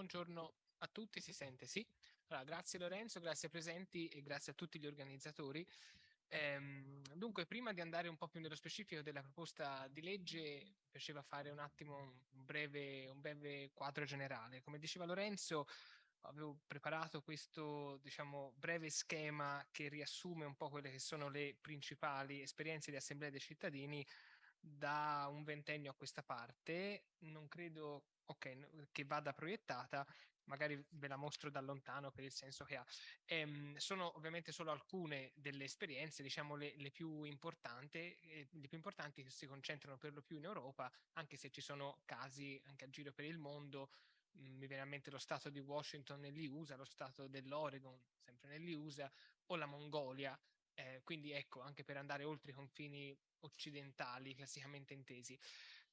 Buongiorno a tutti, si sente, sì? Allora, grazie Lorenzo, grazie ai presenti e grazie a tutti gli organizzatori. Ehm, dunque, prima di andare un po' più nello specifico della proposta di legge, mi piaceva fare un attimo un breve, un breve quadro generale. Come diceva Lorenzo, avevo preparato questo, diciamo, breve schema che riassume un po' quelle che sono le principali esperienze di assemblea dei cittadini da un ventennio a questa parte. Non credo ok, che vada proiettata, magari ve la mostro da lontano per il senso che ha. Ehm, sono ovviamente solo alcune delle esperienze, diciamo le, le più importanti, eh, le più importanti che si concentrano per lo più in Europa, anche se ci sono casi anche a giro per il mondo, mm, mi viene a mente lo stato di Washington negli USA, lo stato dell'Oregon, sempre negli USA, o la Mongolia, eh, quindi ecco, anche per andare oltre i confini occidentali classicamente intesi.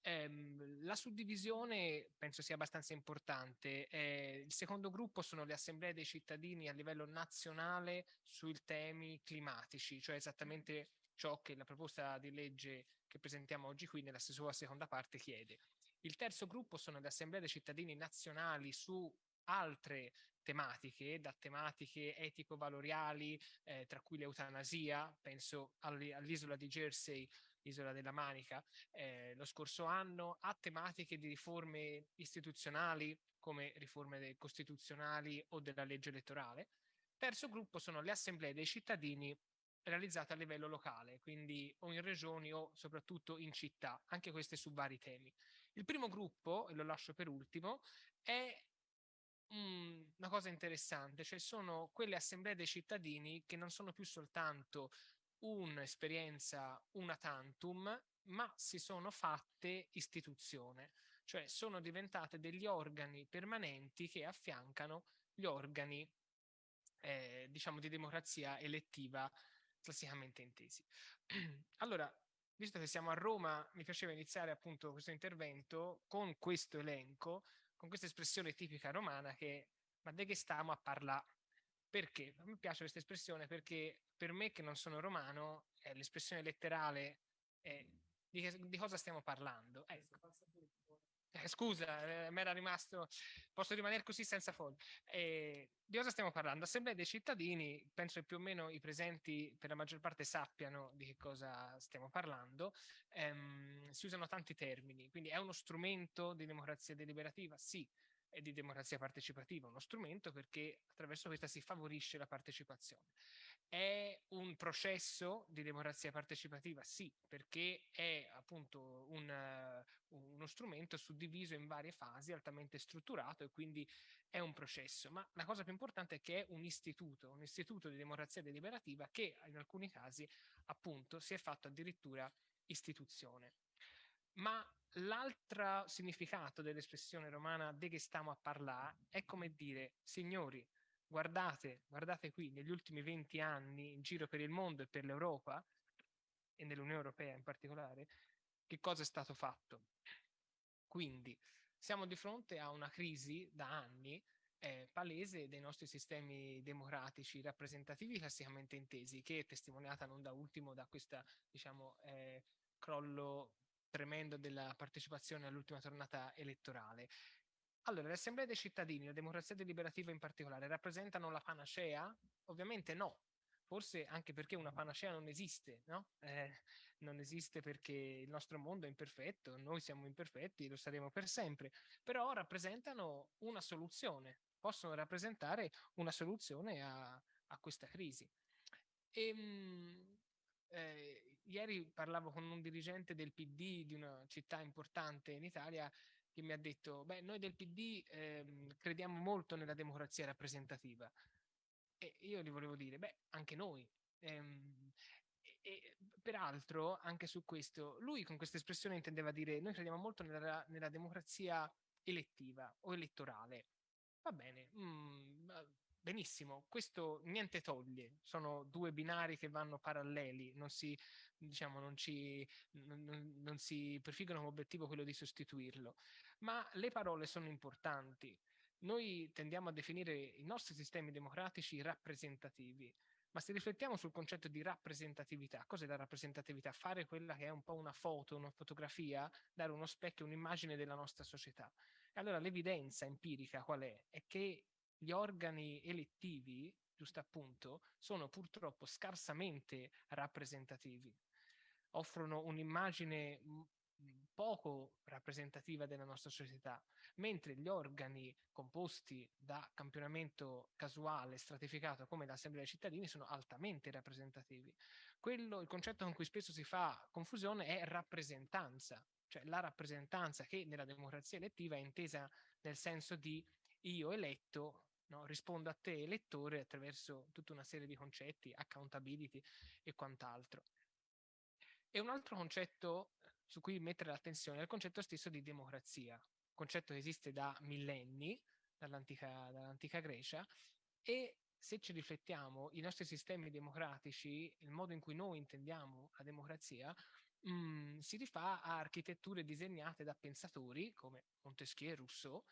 Ehm, la suddivisione penso sia abbastanza importante. Eh, il secondo gruppo sono le assemblee dei cittadini a livello nazionale sui temi climatici, cioè esattamente ciò che la proposta di legge che presentiamo oggi qui nella sua seconda parte chiede. Il terzo gruppo sono le assemblee dei cittadini nazionali su altre tematiche, da tematiche etico-valoriali, eh, tra cui l'eutanasia, penso all'isola di Jersey, isola della Manica, eh, lo scorso anno, a tematiche di riforme istituzionali, come riforme costituzionali o della legge elettorale. Terzo gruppo sono le assemblee dei cittadini realizzate a livello locale, quindi o in regioni o soprattutto in città, anche queste su vari temi. Il primo gruppo, e lo lascio per ultimo, è una cosa interessante, cioè sono quelle assemblee dei cittadini che non sono più soltanto un'esperienza una tantum, ma si sono fatte istituzione, cioè sono diventate degli organi permanenti che affiancano gli organi eh, diciamo di democrazia elettiva classicamente intesi. allora, visto che siamo a Roma, mi piaceva iniziare appunto questo intervento con questo elenco con questa espressione tipica romana che ma de che stiamo a parlare? Perché? Me piace questa espressione perché per me che non sono romano eh, l'espressione letterale è di, che, di, cosa stiamo parlando. Ecco. Eh, scusa, eh, mi era rimasto, posso rimanere così senza fondo. Eh, di cosa stiamo parlando? Assemblea dei cittadini, penso che più o meno i presenti per la maggior parte sappiano di che cosa stiamo parlando, ehm, si usano tanti termini, quindi è uno strumento di democrazia deliberativa? Sì, e di democrazia partecipativa, uno strumento perché attraverso questa si favorisce la partecipazione. È un processo di democrazia partecipativa? Sì, perché è appunto un, uno strumento suddiviso in varie fasi, altamente strutturato e quindi è un processo. Ma la cosa più importante è che è un istituto, un istituto di democrazia deliberativa che in alcuni casi appunto si è fatto addirittura istituzione. Ma l'altro significato dell'espressione romana de che stiamo a parlare è come dire, signori, guardate, guardate qui, negli ultimi 20 anni in giro per il mondo e per l'Europa, e nell'Unione Europea in particolare, che cosa è stato fatto. Quindi siamo di fronte a una crisi da anni eh, palese dei nostri sistemi democratici rappresentativi classicamente intesi, che è testimoniata non da ultimo da questo diciamo, eh, crollo tremendo della partecipazione all'ultima tornata elettorale. Allora, le assemblee dei cittadini, la democrazia deliberativa in particolare, rappresentano la panacea? Ovviamente no, forse anche perché una panacea non esiste, no? Eh, non esiste perché il nostro mondo è imperfetto, noi siamo imperfetti lo saremo per sempre, però rappresentano una soluzione, possono rappresentare una soluzione a, a questa crisi. E, ehm, eh, ieri parlavo con un dirigente del PD di una città importante in Italia che mi ha detto, beh, noi del PD ehm, crediamo molto nella democrazia rappresentativa. E io gli volevo dire, beh, anche noi. Ehm, e, peraltro, anche su questo, lui con questa espressione intendeva dire, noi crediamo molto nella, nella democrazia elettiva o elettorale. Va bene, mm, benissimo, questo niente toglie, sono due binari che vanno paralleli, non si, diciamo, non, ci, non, non si prefiggono come obiettivo quello di sostituirlo, ma le parole sono importanti. Noi tendiamo a definire i nostri sistemi democratici rappresentativi, ma se riflettiamo sul concetto di rappresentatività, cos'è la rappresentatività? Fare quella che è un po' una foto, una fotografia, dare uno specchio, un'immagine della nostra società. allora l'evidenza empirica qual è? È che gli organi elettivi, giusto appunto, sono purtroppo scarsamente rappresentativi. Offrono un'immagine poco rappresentativa della nostra società, mentre gli organi composti da campionamento casuale stratificato come l'Assemblea dei cittadini sono altamente rappresentativi. Quello, il concetto con cui spesso si fa confusione è rappresentanza, cioè la rappresentanza che nella democrazia elettiva è intesa nel senso di io eletto No? rispondo a te elettore attraverso tutta una serie di concetti, accountability e quant'altro. E un altro concetto su cui mettere l'attenzione è il concetto stesso di democrazia, concetto che esiste da millenni, dall'antica, dall'antica Grecia, e se ci riflettiamo, i nostri sistemi democratici, il modo in cui noi intendiamo la democrazia, mh, mm, si rifà a architetture disegnate da pensatori come Montesquieu e Rousseau,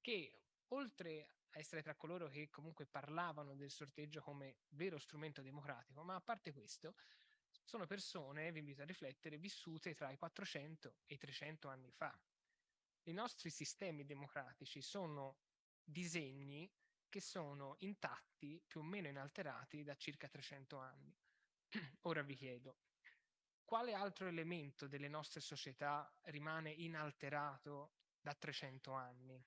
che oltre a essere tra coloro che comunque parlavano del sorteggio come vero strumento democratico, ma a parte questo, sono persone, vi invito a riflettere, vissute tra i 400 e i 300 anni fa. I nostri sistemi democratici sono disegni che sono intatti, più o meno inalterati, da circa 300 anni. Ora vi chiedo, quale altro elemento delle nostre società rimane inalterato da 300 anni?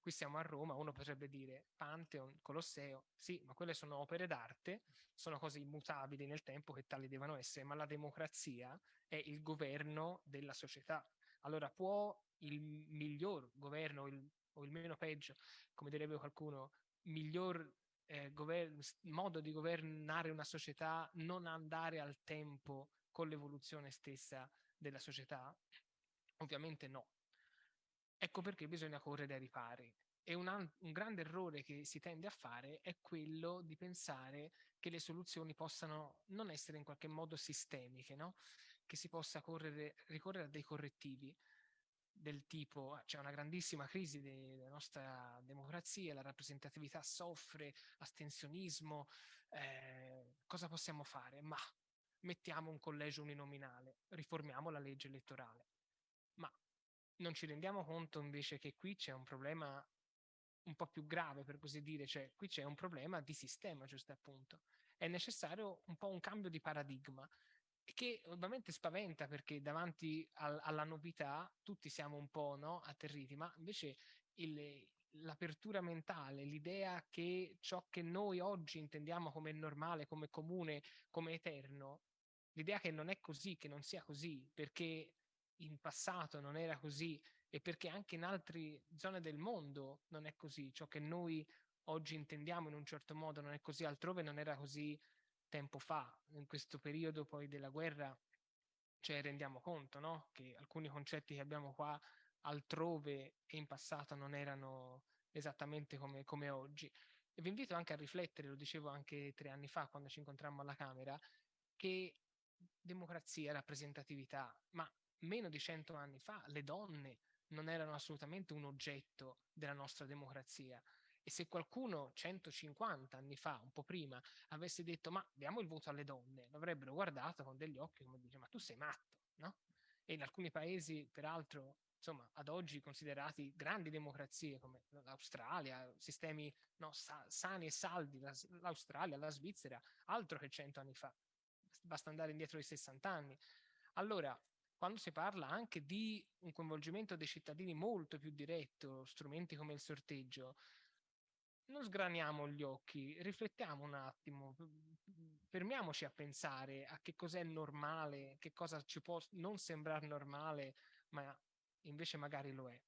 Qui siamo a Roma, uno potrebbe dire Pantheon, Colosseo, sì, ma quelle sono opere d'arte, sono cose immutabili nel tempo che tali devono essere, ma la democrazia è il governo della società. Allora può il miglior governo il, o il meno peggio, come direbbe qualcuno, miglior eh, modo di governare una società non andare al tempo con l'evoluzione stessa della società? Ovviamente no, Ecco perché bisogna correre ai ripari. E un, un, grande errore che si tende a fare è quello di pensare che le soluzioni possano non essere in qualche modo sistemiche, no? che si possa correre, ricorrere a dei correttivi del tipo c'è una grandissima crisi della nostra democrazia, la rappresentatività soffre, astensionismo, eh, cosa possiamo fare? Ma mettiamo un collegio uninominale, riformiamo la legge elettorale. Non ci rendiamo conto invece che qui c'è un problema un po' più grave, per così dire, cioè qui c'è un problema di sistema, giusto appunto. È necessario un po' un cambio di paradigma che ovviamente spaventa perché davanti al, alla novità tutti siamo un po' no, atterriti, ma invece l'apertura mentale, l'idea che ciò che noi oggi intendiamo come normale, come comune, come eterno, l'idea che non è così, che non sia così, perché in passato non era così e perché anche in altre zone del mondo non è così. Ciò che noi oggi intendiamo in un certo modo non è così, altrove non era così tempo fa. In questo periodo poi della guerra ci cioè, rendiamo conto no? che alcuni concetti che abbiamo qua altrove e in passato non erano esattamente come, come oggi. E vi invito anche a riflettere, lo dicevo anche tre anni fa quando ci incontrammo alla Camera, che democrazia, rappresentatività, ma meno di cento anni fa le donne non erano assolutamente un oggetto della nostra democrazia. E se qualcuno 150 anni fa, un po' prima, avesse detto ma diamo il voto alle donne, l'avrebbero guardato con degli occhi come dice ma tu sei matto, no? E in alcuni paesi, peraltro, insomma, ad oggi considerati grandi democrazie come l'Australia, sistemi no, sa sani e saldi, l'Australia, la Svizzera, altro che cento anni fa. Basta andare indietro di 60 anni. Allora, quando si parla anche di un coinvolgimento dei cittadini molto più diretto, strumenti come il sorteggio, non sgraniamo gli occhi, riflettiamo un attimo, fermiamoci a pensare a che cos'è normale, che cosa ci può non sembrare normale, ma invece magari lo è.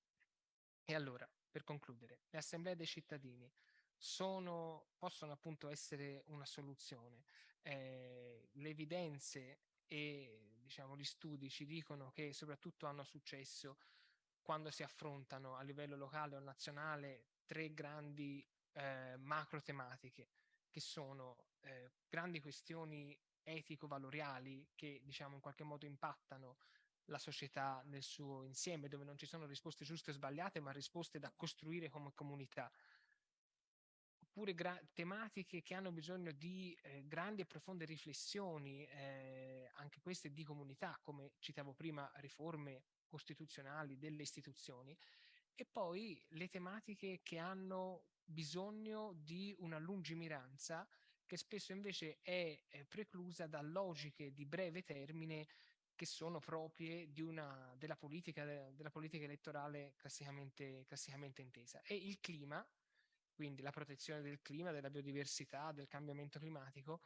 E allora, per concludere, le assemblee dei cittadini sono, possono appunto essere una soluzione. Eh, le evidenze e diciamo, gli studi ci dicono che soprattutto hanno successo quando si affrontano a livello locale o nazionale tre grandi eh, macro tematiche che sono eh, grandi questioni etico-valoriali che diciamo in qualche modo impattano la società nel suo insieme, dove non ci sono risposte giuste o sbagliate, ma risposte da costruire come comunità oppure tematiche che hanno bisogno di eh, grandi e profonde riflessioni, eh, anche queste di comunità, come citavo prima, riforme costituzionali delle istituzioni, e poi le tematiche che hanno bisogno di una lungimiranza che spesso invece è preclusa da logiche di breve termine che sono proprie una, della, politica, della, politica, elettorale classicamente, classicamente intesa. E il clima, quindi la protezione del clima, della biodiversità, del cambiamento climatico,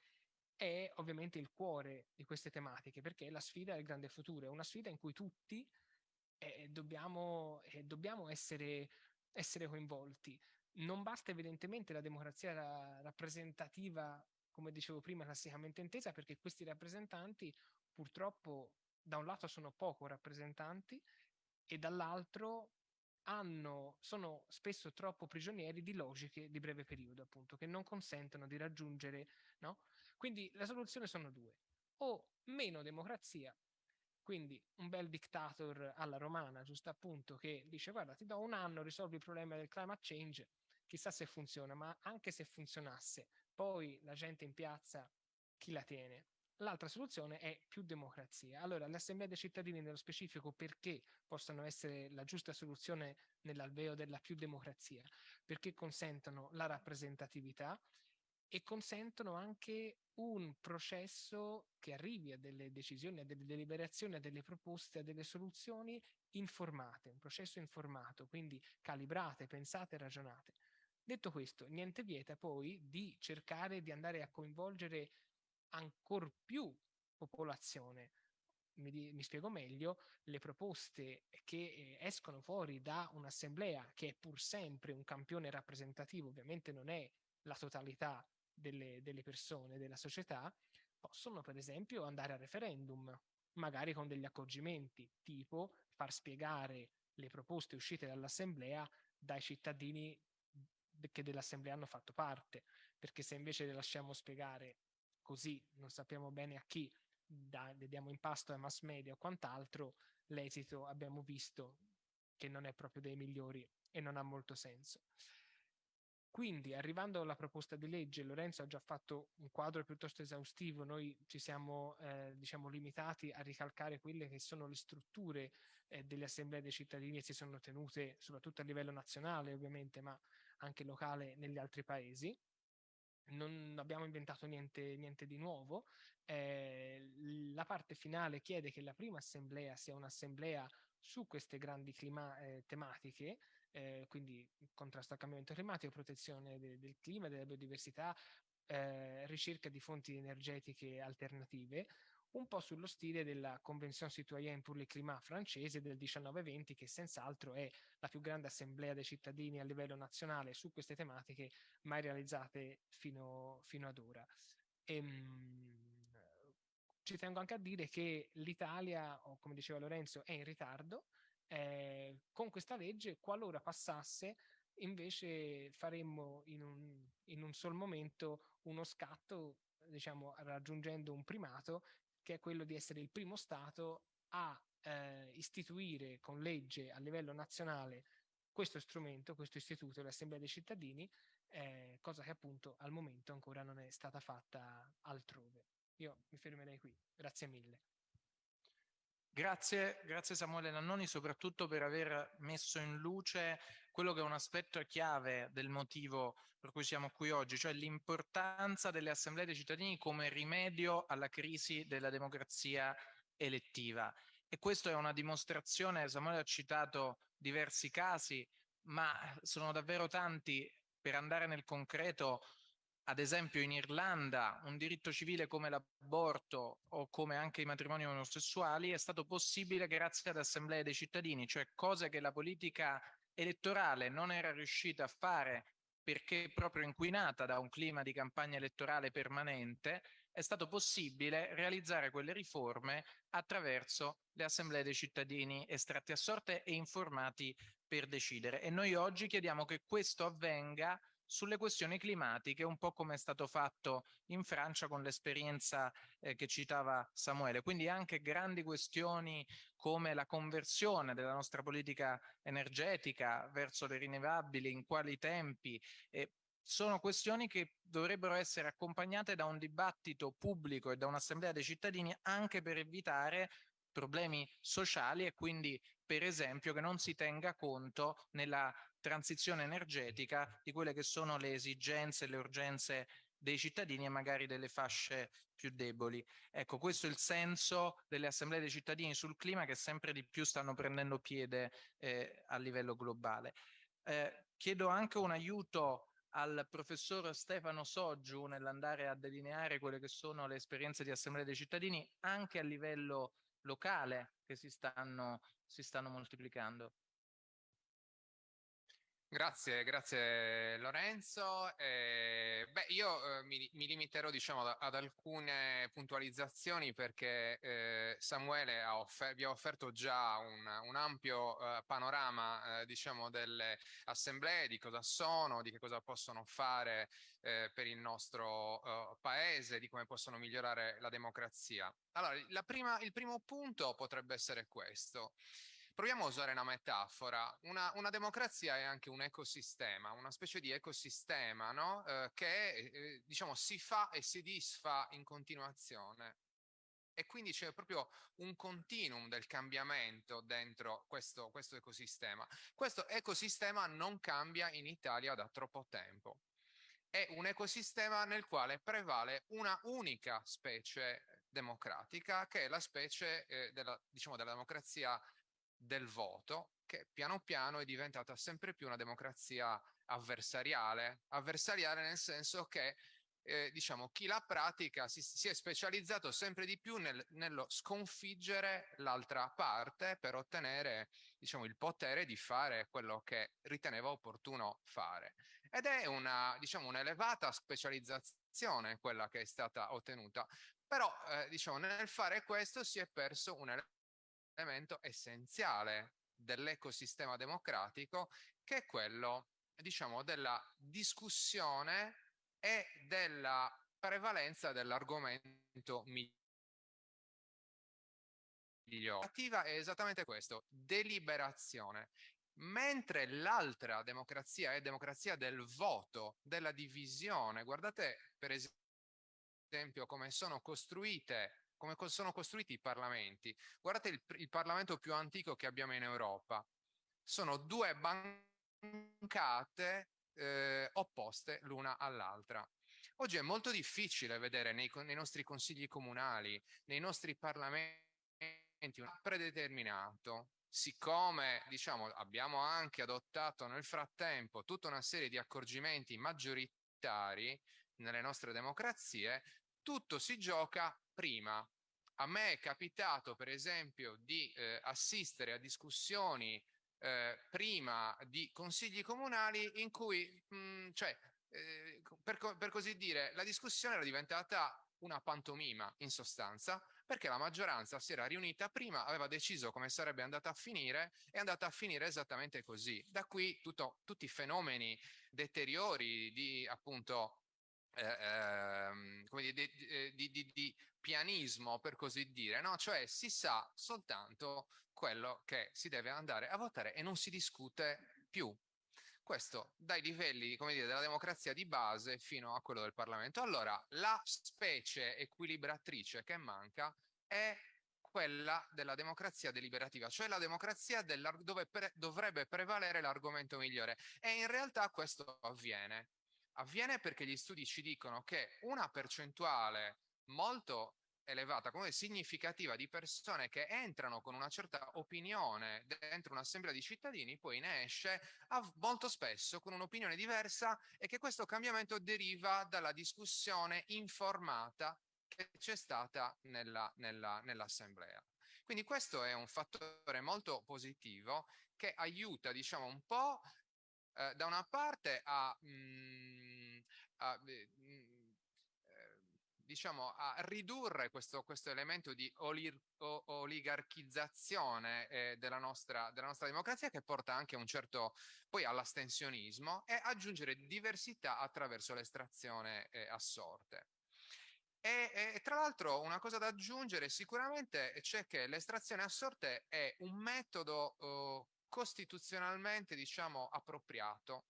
è ovviamente il cuore di queste tematiche, perché la sfida è il grande futuro, è una sfida in cui tutti eh, dobbiamo, eh, dobbiamo essere, essere coinvolti. Non basta evidentemente la democrazia rappresentativa, come dicevo prima, classicamente intesa, perché questi rappresentanti purtroppo da un lato sono poco rappresentanti e dall'altro hanno, sono spesso troppo prigionieri di logiche di breve periodo, appunto, che non consentono di raggiungere, no? Quindi la soluzione sono due, o meno democrazia, quindi un bel dictator alla romana, giusto appunto, che dice guarda ti do un anno, risolvi il problema del climate change, chissà se funziona, ma anche se funzionasse, poi la gente in piazza chi la tiene? L'altra soluzione è più democrazia. Allora, le assemblee dei cittadini nello specifico perché possano essere la giusta soluzione nell'alveo della più democrazia? Perché consentono la rappresentatività e consentono anche un processo che arrivi a delle decisioni, a delle deliberazioni, a delle proposte, a delle soluzioni informate, un processo informato, quindi calibrate, pensate, ragionate. Detto questo, niente vieta poi di cercare di andare a coinvolgere ancor più popolazione. Mi, mi, spiego meglio, le proposte che eh, escono fuori da un'assemblea che è pur sempre un campione rappresentativo, ovviamente non è la totalità delle, delle persone, della società, possono per esempio andare a referendum, magari con degli accorgimenti, tipo far spiegare le proposte uscite dall'assemblea dai cittadini che dell'assemblea hanno fatto parte, perché se invece le lasciamo spiegare così non sappiamo bene a chi, da, diamo in pasto ai mass media o quant'altro, l'esito abbiamo visto che non è proprio dei migliori e non ha molto senso. Quindi, arrivando alla proposta di legge, Lorenzo ha già fatto un quadro piuttosto esaustivo, noi ci siamo eh, diciamo, limitati a ricalcare quelle che sono le strutture eh, delle assemblee dei cittadini e si sono tenute soprattutto a livello nazionale ovviamente, ma anche locale negli altri paesi non abbiamo inventato niente, niente di nuovo. Eh, la parte finale chiede che la prima assemblea sia un'assemblea su queste grandi clima, eh, tematiche, eh, quindi contrasto al cambiamento climatico, protezione de del clima, della biodiversità, eh, ricerca di fonti energetiche alternative, un po' sullo stile della Convention citoyenne pour le climat francese del 1920, che senz'altro è la più grande assemblea dei cittadini a livello nazionale su queste tematiche mai realizzate fino, fino ad ora. E, ehm, ci tengo anche a dire che l'Italia, come diceva Lorenzo, è in ritardo. Eh, con questa legge, qualora passasse, invece faremmo in un, in un sol momento uno scatto diciamo, raggiungendo un primato che è quello di essere il primo Stato a eh, istituire con legge a livello nazionale questo strumento, questo istituto, l'Assemblea dei cittadini, eh, cosa che appunto al momento ancora non è stata fatta altrove. Io mi fermerei qui, grazie mille. Grazie, grazie Samuele Nannoni soprattutto per aver messo in luce quello che è un aspetto chiave del motivo per cui siamo qui oggi, cioè l'importanza delle assemblee dei cittadini come rimedio alla crisi della democrazia elettiva. E questa è una dimostrazione, Samuele ha citato diversi casi, ma sono davvero tanti per andare nel concreto ad esempio in Irlanda un diritto civile come l'aborto o come anche i matrimoni omosessuali è stato possibile grazie ad assemblee dei cittadini, cioè cose che la politica elettorale non era riuscita a fare perché proprio inquinata da un clima di campagna elettorale permanente, è stato possibile realizzare quelle riforme attraverso le assemblee dei cittadini estratti a sorte e informati per decidere. E noi oggi chiediamo che questo avvenga sulle questioni climatiche, un po' come è stato fatto in Francia con l'esperienza eh, che citava Samuele. Quindi anche grandi questioni come la conversione della nostra politica energetica verso le rinnovabili, in quali tempi, eh, sono questioni che dovrebbero essere accompagnate da un dibattito pubblico e da un'assemblea dei cittadini anche per evitare problemi sociali e quindi per esempio che non si tenga conto nella transizione energetica di quelle che sono le esigenze, le urgenze dei cittadini e magari delle fasce più deboli. Ecco, questo è il senso delle assemblee dei cittadini sul clima che sempre di più stanno prendendo piede eh, a livello globale. Eh, chiedo anche un aiuto al professor Stefano Soggiu nell'andare a delineare quelle che sono le esperienze di assemblea dei cittadini anche a livello locale che si stanno, si stanno moltiplicando. Grazie, grazie Lorenzo. Eh, beh, io eh, mi, mi, limiterò diciamo, ad, ad, alcune puntualizzazioni perché eh, Samuele ha vi ha offerto già un, un ampio eh, panorama eh, diciamo, delle assemblee, di cosa sono, di che cosa possono fare eh, per il nostro paese, di come possono migliorare la democrazia. Allora, prima, il primo punto potrebbe essere questo. Proviamo a usare una metafora. Una, una, democrazia è anche un ecosistema, una specie di ecosistema no? eh, che eh, diciamo, si fa e si disfa in continuazione. E quindi c'è proprio un continuum del cambiamento dentro questo, questo ecosistema. Questo ecosistema non cambia in Italia da troppo tempo. È un ecosistema nel quale prevale una unica specie democratica, che è la specie eh, della, diciamo, della democrazia del voto che piano piano è diventata sempre più una democrazia avversariale, avversariale nel senso che eh, diciamo chi la pratica si, si, è specializzato sempre di più nel, nello sconfiggere l'altra parte per ottenere diciamo il potere di fare quello che riteneva opportuno fare. Ed è una diciamo un'elevata specializzazione quella che è stata ottenuta. Però eh, diciamo nel fare questo si è perso un elemento essenziale dell'ecosistema democratico che è quello, diciamo, della discussione e della prevalenza dell'argomento migliore. L'attiva è esattamente questo, deliberazione. Mentre l'altra democrazia è democrazia del voto, della divisione. Guardate per esempio come sono costruite come sono costruiti i parlamenti. Guardate il, il Parlamento più antico che abbiamo in Europa. Sono due bancate eh, opposte l'una all'altra. Oggi è molto difficile vedere nei, nei, nostri consigli comunali, nei nostri parlamenti, un predeterminato. Siccome diciamo, abbiamo anche adottato nel frattempo tutta una serie di accorgimenti maggioritari nelle nostre democrazie, tutto si gioca prima. A me è capitato, per esempio, di eh, assistere a discussioni eh, prima di consigli comunali in cui, mh, mm, cioè, eh, per, per così dire, la discussione era diventata una pantomima in sostanza perché la maggioranza si era riunita prima, aveva deciso come sarebbe andata a finire è andata a finire esattamente così. Da qui tutto, tutti i fenomeni deteriori di appunto eh, ehm, come dire, di, eh, di, di, di, pianismo, per così dire, no? Cioè si sa soltanto quello che si deve andare a votare e non si discute più. Questo dai livelli, come dire, della democrazia di base fino a quello del Parlamento. Allora, la specie equilibratrice che manca è quella della democrazia deliberativa, cioè la democrazia dove pre dovrebbe prevalere l'argomento migliore. E in realtà questo avviene. Avviene perché gli studi ci dicono che una percentuale molto elevata, come significativa di persone che entrano con una certa opinione dentro un'assemblea di cittadini, poi ne esce molto spesso con un'opinione diversa e che questo cambiamento deriva dalla discussione informata che c'è stata nella, nella, nell'assemblea. Quindi questo è un fattore molto positivo che aiuta, diciamo, un po' eh, da una parte a, mh, mm, a mm, eh, diciamo, a ridurre questo, questo elemento di olir, o, oligarchizzazione eh, della, nostra, della nostra democrazia che porta anche un certo poi all'astensionismo e aggiungere diversità attraverso l'estrazione eh, a. E, e, tra l'altro una cosa da aggiungere sicuramente c'è che l'estrazione a sorte è un metodo oh, costituzionalmente diciamo appropriato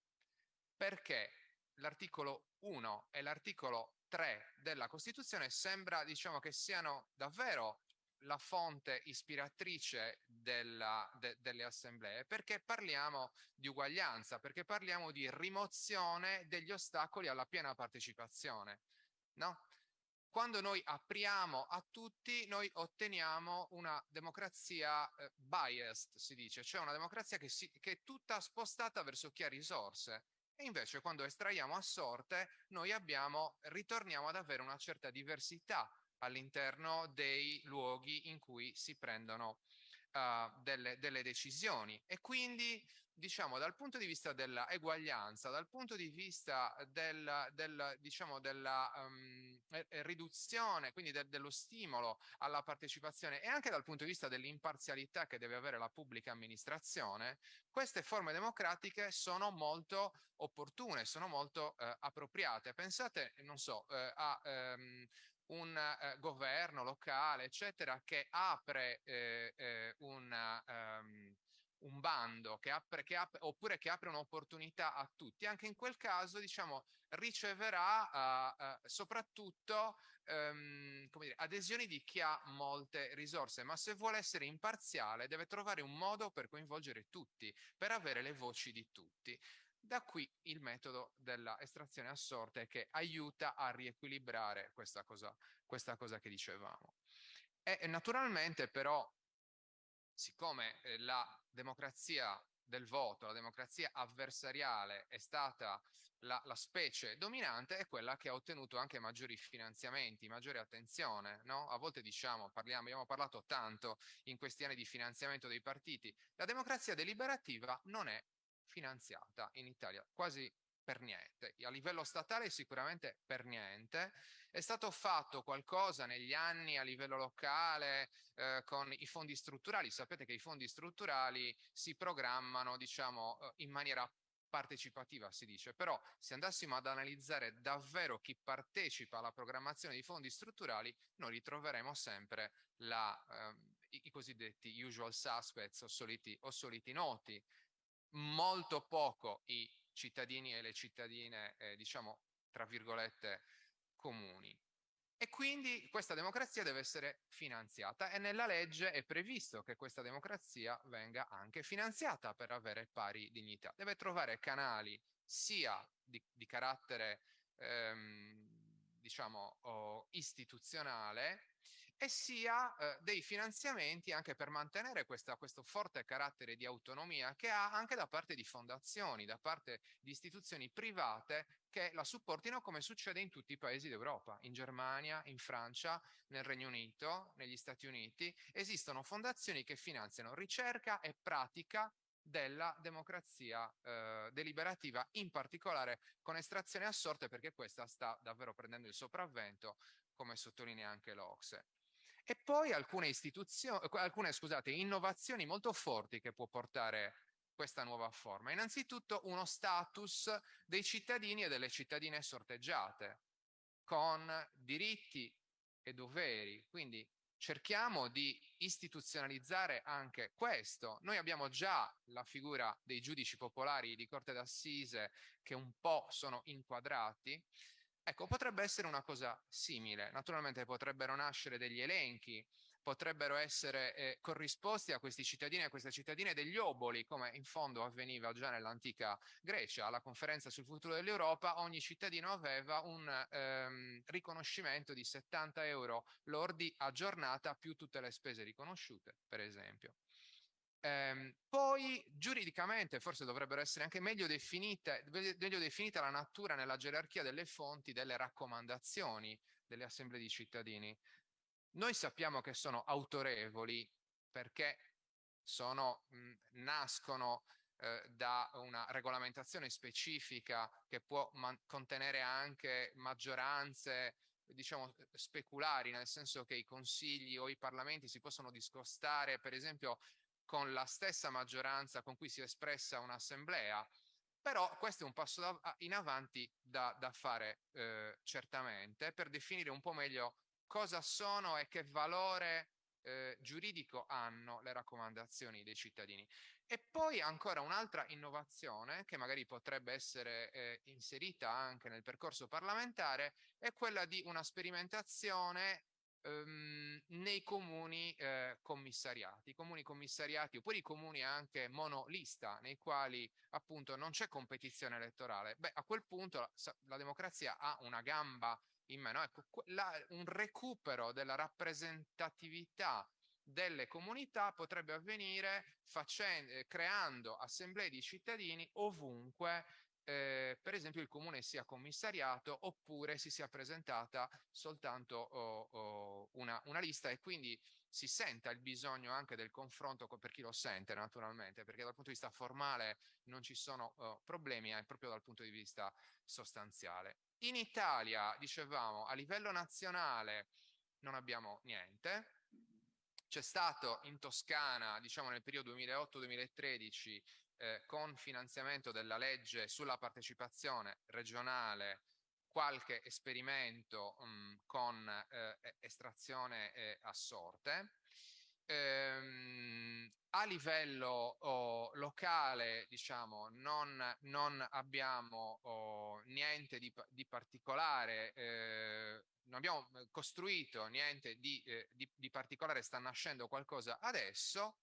perché l'articolo 1 e l'articolo 3 della Costituzione sembra diciamo che siano davvero la fonte ispiratrice della, de, delle assemblee perché parliamo di uguaglianza, perché parliamo di rimozione degli ostacoli alla piena partecipazione. No? Quando noi apriamo a tutti, noi otteniamo una democrazia eh, biased, si dice, cioè una democrazia che, si, che è tutta spostata verso chi ha risorse. E invece quando estraiamo a sorte, noi abbiamo, ritorniamo ad avere una certa diversità all'interno dei luoghi in cui si prendono uh, delle, delle decisioni. E quindi diciamo dal punto di vista della eguaglianza, dal punto di vista del, del, diciamo, della um, riduzione, quindi de, dello stimolo alla partecipazione e anche dal punto di vista dell'imparzialità che deve avere la pubblica amministrazione, queste forme democratiche sono molto opportune, sono molto uh, appropriate. Pensate, non so, uh, a um, un uh, governo locale, eccetera, che apre un um, un bando che apre, che apre, oppure che apre un'opportunità a tutti, anche in quel caso diciamo, riceverà uh, uh, soprattutto um, dire, adesioni di chi ha molte risorse, ma se vuole essere imparziale deve trovare un modo per coinvolgere tutti, per avere le voci di tutti. Da qui il metodo della estrazione a sorte che aiuta a riequilibrare questa cosa, questa cosa che dicevamo. E naturalmente però siccome eh, la democrazia del voto, la democrazia avversariale è stata la, la, specie dominante, è quella che ha ottenuto anche maggiori finanziamenti, maggiore attenzione. No? A volte diciamo, parliamo, abbiamo parlato tanto in questi anni di finanziamento dei partiti, la democrazia deliberativa non è finanziata in Italia, quasi per niente, a livello statale sicuramente per niente, è stato fatto qualcosa negli anni a livello locale eh, con i fondi strutturali, sapete che i fondi strutturali si programmano diciamo eh, in maniera partecipativa si dice, però se andassimo ad analizzare davvero chi partecipa alla programmazione dei fondi strutturali noi ritroveremo sempre la, eh, i, i, cosiddetti usual suspects o soliti, o soliti noti, molto poco i cittadini e le cittadine, eh, diciamo, tra virgolette, comuni. E quindi questa democrazia deve essere finanziata e nella legge è previsto che questa democrazia venga anche finanziata per avere pari dignità. Deve trovare canali sia di, di carattere ehm, diciamo oh, istituzionale e sia eh, dei finanziamenti anche per mantenere questa, questo forte carattere di autonomia che ha anche da parte di fondazioni, da parte di istituzioni private che la supportino come succede in tutti i paesi d'Europa, in Germania, in Francia, nel Regno Unito, negli Stati Uniti, esistono fondazioni che finanziano ricerca e pratica della democrazia eh, deliberativa, in particolare con estrazione a sorte perché questa sta davvero prendendo il sopravvento, come sottolinea anche l'Ocse. E poi alcune, istituzioni, alcune scusate, innovazioni molto forti che può portare questa nuova forma. Innanzitutto uno status dei cittadini e delle cittadine sorteggiate, con diritti e doveri, quindi cerchiamo di istituzionalizzare anche questo. Noi abbiamo già la figura dei giudici popolari di Corte d'Assise che un po' sono inquadrati, Ecco, potrebbe essere una cosa simile. Naturalmente potrebbero nascere degli elenchi, potrebbero essere eh, corrisposti a questi cittadini e a queste cittadine degli oboli, come in fondo avveniva già nell'antica Grecia. Alla conferenza sul futuro dell'Europa ogni cittadino aveva un ehm, riconoscimento di 70 euro lordi a giornata più tutte le spese riconosciute, per esempio. Ehm, poi giuridicamente forse dovrebbero essere anche meglio definite, meglio definita la natura nella gerarchia delle fonti delle raccomandazioni delle assemblee di cittadini. Noi sappiamo che sono autorevoli perché sono, mh, nascono eh, da una regolamentazione specifica che può contenere anche maggioranze diciamo speculari nel senso che i consigli o i parlamenti si possono discostare per esempio con la stessa maggioranza con cui si è espressa un'assemblea, però questo è un passo da, in avanti da, da fare eh, certamente per definire un po' meglio cosa sono e che valore eh, giuridico hanno le raccomandazioni dei cittadini. E poi ancora un'altra innovazione che magari potrebbe essere eh, inserita anche nel percorso parlamentare è quella di una sperimentazione ehm, nei comuni eh, commissariati, comuni commissariati oppure i comuni anche monolista nei quali appunto non c'è competizione elettorale. Beh, a quel punto la, la democrazia ha una gamba in meno. Ecco, la, un recupero della rappresentatività delle comunità potrebbe avvenire facendo, eh, creando assemblee di cittadini ovunque eh, per esempio il comune sia commissariato oppure si sia presentata soltanto oh, oh, una, una, lista e quindi si senta il bisogno anche del confronto per chi lo sente naturalmente perché dal punto di vista formale non ci sono oh, problemi è proprio dal punto di vista sostanziale. In Italia dicevamo a livello nazionale non abbiamo niente c'è stato in Toscana, diciamo nel periodo 2008-2013, eh, con finanziamento della legge sulla partecipazione regionale qualche esperimento mh, mm, con eh, estrazione eh, a sorte. Ehm, a livello oh, locale, diciamo, non, non abbiamo oh, niente di, di particolare, eh, non abbiamo costruito niente di, eh, di, di particolare, sta nascendo qualcosa adesso.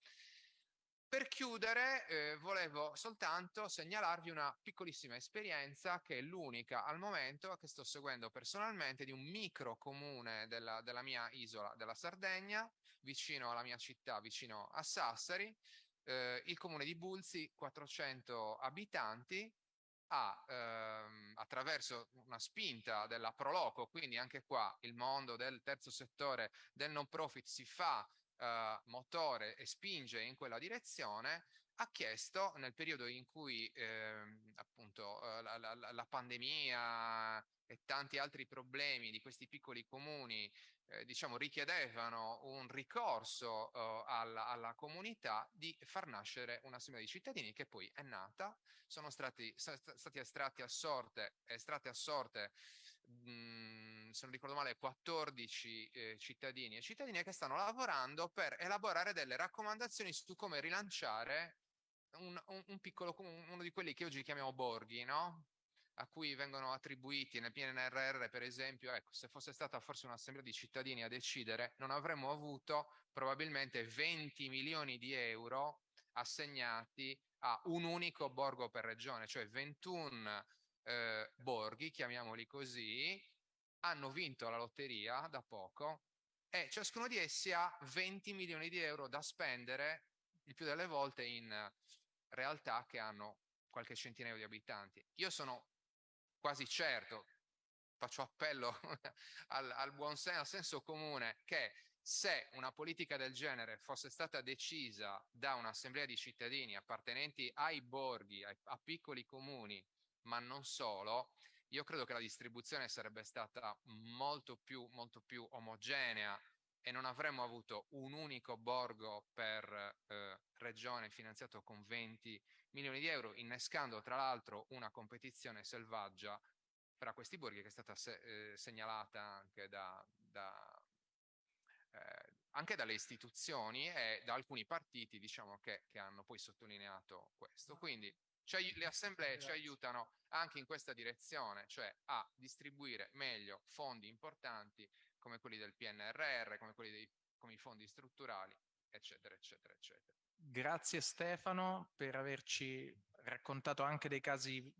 Per chiudere eh, volevo soltanto segnalarvi una piccolissima esperienza che è l'unica al momento che sto seguendo personalmente di un micro comune della, della, mia isola della Sardegna, vicino alla mia città, vicino a Sassari, eh, il comune di Bulzi, 400 abitanti, ha ehm, attraverso una spinta della Proloco, quindi anche qua il mondo del terzo settore del non profit si fa eh, motore e spinge in quella direzione, ha chiesto nel periodo in cui eh, appunto la, la, la, pandemia e tanti altri problemi di questi piccoli comuni eh, diciamo richiedevano un ricorso eh, alla, alla, comunità di far nascere un'assemblea di cittadini che poi è nata, sono stati, stati estratti a sorte, estratte a sorte mh, se non ricordo male 14 eh, cittadini e cittadine che stanno lavorando per elaborare delle raccomandazioni su come rilanciare un, un, un piccolo, uno di quelli che oggi chiamiamo borghi, no? a cui vengono attribuiti nel PNRR, per esempio, ecco, se fosse stata forse un'assemblea di cittadini a decidere, non avremmo avuto probabilmente 20 milioni di euro assegnati a un unico borgo per regione, cioè 21 eh, borghi, chiamiamoli così, hanno vinto la lotteria da poco e ciascuno di essi ha 20 milioni di euro da spendere il più delle volte in realtà che hanno qualche centinaio di abitanti. Io sono quasi certo, faccio appello al, al buon senso, al senso comune, che se una politica del genere fosse stata decisa da un'assemblea di cittadini appartenenti ai borghi, ai, a piccoli comuni, ma non solo, io credo che la distribuzione sarebbe stata molto più, molto più omogenea e non avremmo avuto un unico borgo per eh, regione finanziato con 20 milioni di euro, innescando tra l'altro una competizione selvaggia fra questi borghi che è stata se eh, segnalata anche, da, da, eh, anche, dalle istituzioni e da alcuni partiti diciamo, che, che hanno poi sottolineato questo. Quindi cioè, le assemblee ci aiutano anche in questa direzione, cioè a distribuire meglio fondi importanti come quelli del PNRR, come quelli dei come i fondi strutturali, eccetera, eccetera, eccetera. Grazie Stefano per averci raccontato anche dei casi